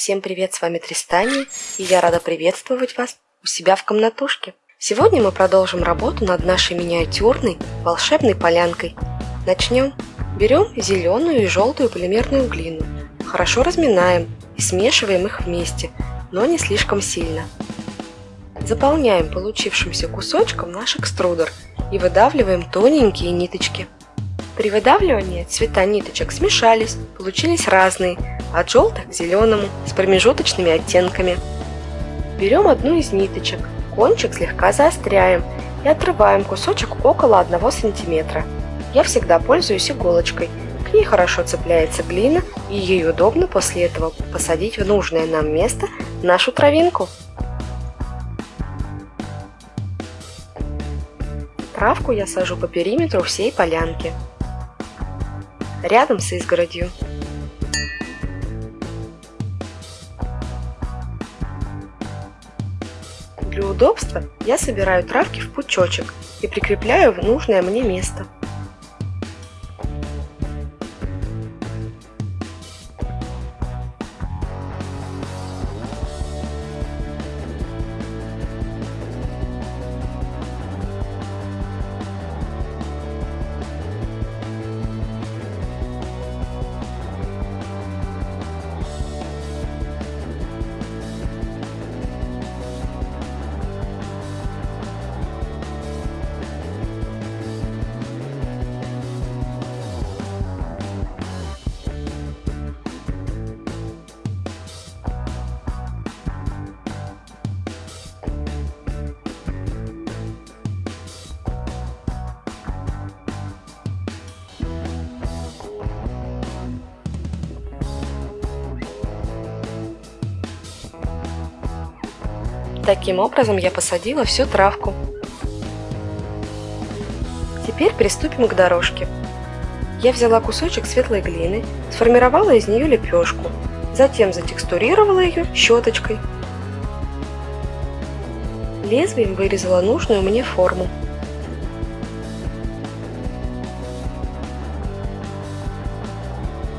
Всем привет, с вами Тристани, и я рада приветствовать вас у себя в комнатушке. Сегодня мы продолжим работу над нашей миниатюрной волшебной полянкой. Начнем. Берем зеленую и желтую полимерную глину, хорошо разминаем и смешиваем их вместе, но не слишком сильно. Заполняем получившимся кусочком наш экструдер и выдавливаем тоненькие ниточки. При выдавливании цвета ниточек смешались, получились разные, от желтых к зеленому, с промежуточными оттенками. Берем одну из ниточек, кончик слегка заостряем и отрываем кусочек около 1 см. Я всегда пользуюсь иголочкой, к ней хорошо цепляется глина и ей удобно после этого посадить в нужное нам место нашу травинку. Травку я сажу по периметру всей полянки, рядом с изгородью. Для удобства я собираю травки в пучочек и прикрепляю в нужное мне место. Таким образом я посадила всю травку. Теперь приступим к дорожке. Я взяла кусочек светлой глины, сформировала из нее лепешку, затем затекстурировала ее щеточкой. Лезвием вырезала нужную мне форму.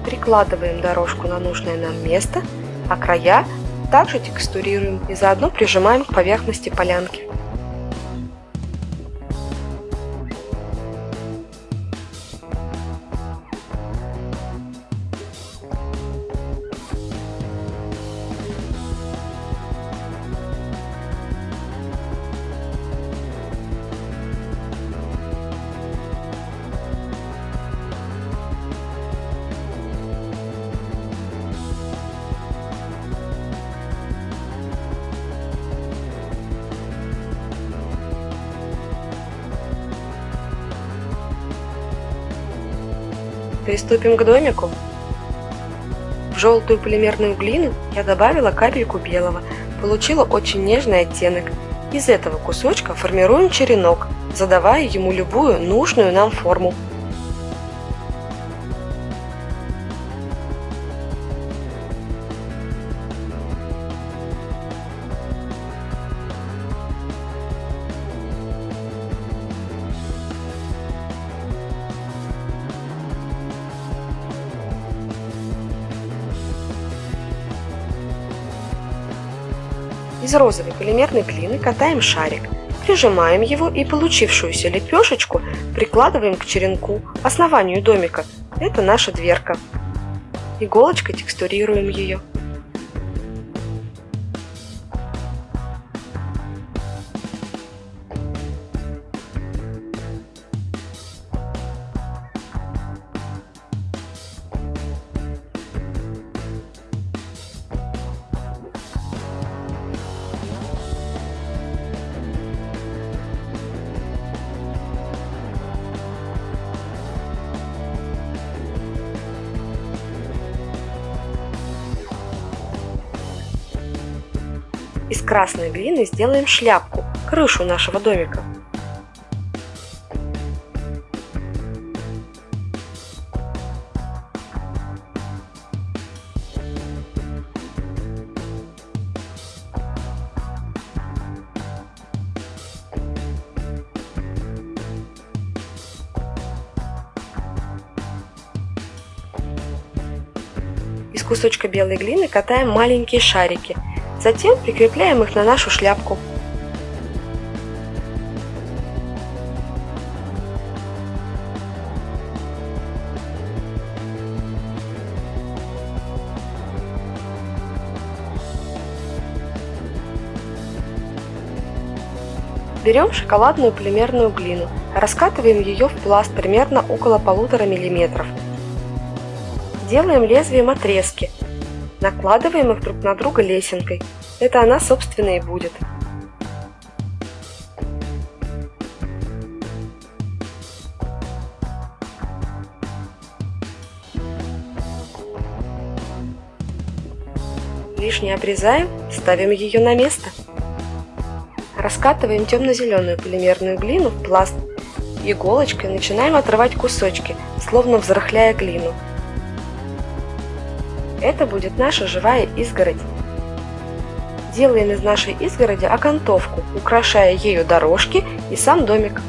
Прикладываем дорожку на нужное нам место, а края также текстурируем и заодно прижимаем к поверхности полянки. Приступим к домику. В желтую полимерную глину я добавила капельку белого, получила очень нежный оттенок. Из этого кусочка формируем черенок, задавая ему любую нужную нам форму. Из розовой полимерной глины катаем шарик, прижимаем его и получившуюся лепешечку прикладываем к черенку, основанию домика. Это наша дверка. Иголочкой текстурируем ее. Из красной глины сделаем шляпку, крышу нашего домика. Из кусочка белой глины катаем маленькие шарики – Затем прикрепляем их на нашу шляпку. Берем шоколадную полимерную глину, раскатываем ее в пласт примерно около полутора миллиметров. Делаем лезвием отрезки, накладываем их друг на друга лесенкой. Это она, собственно, и будет. Лишнее обрезаем, ставим ее на место. Раскатываем темно-зеленую полимерную глину в пласт. Иголочкой начинаем отрывать кусочки, словно взрыхляя глину. Это будет наша живая изгородь. Делаем из нашей изгороди окантовку, украшая ею дорожки и сам домик.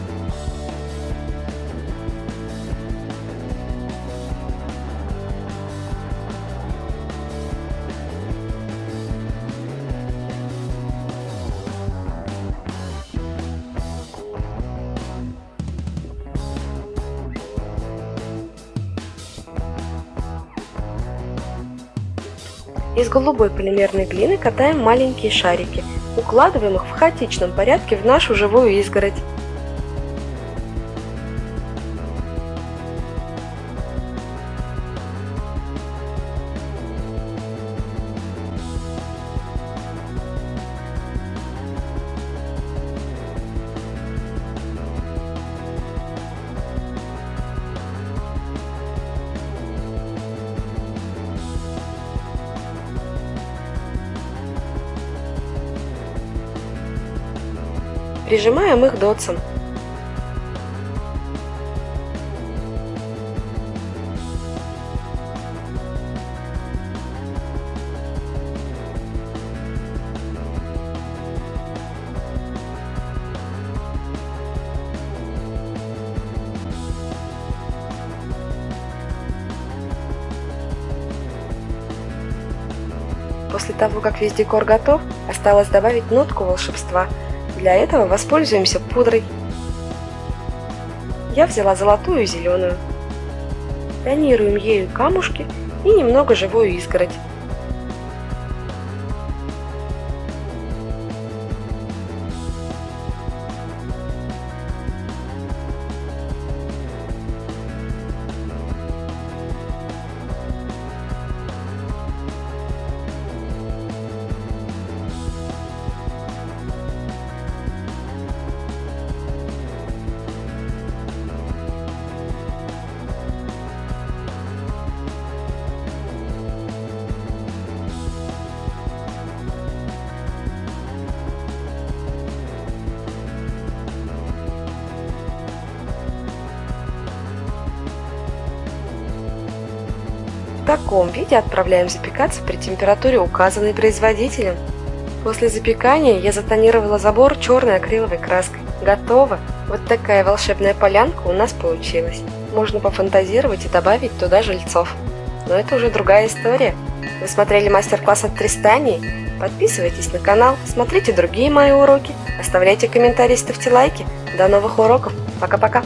Из голубой полимерной глины катаем маленькие шарики, укладываем их в хаотичном порядке в нашу живую изгородь. Прижимаем их дотсом. После того, как весь декор готов, осталось добавить нотку волшебства – для этого воспользуемся пудрой. Я взяла золотую и зеленую. Тонируем ею камушки и немного живую изгородь. В таком виде отправляем запекаться при температуре, указанной производителем. После запекания я затонировала забор черной акриловой краской. Готово! Вот такая волшебная полянка у нас получилась. Можно пофантазировать и добавить туда жильцов. Но это уже другая история. Вы смотрели мастер-класс от Тристании? Подписывайтесь на канал, смотрите другие мои уроки, оставляйте комментарии, ставьте лайки. До новых уроков. Пока-пока.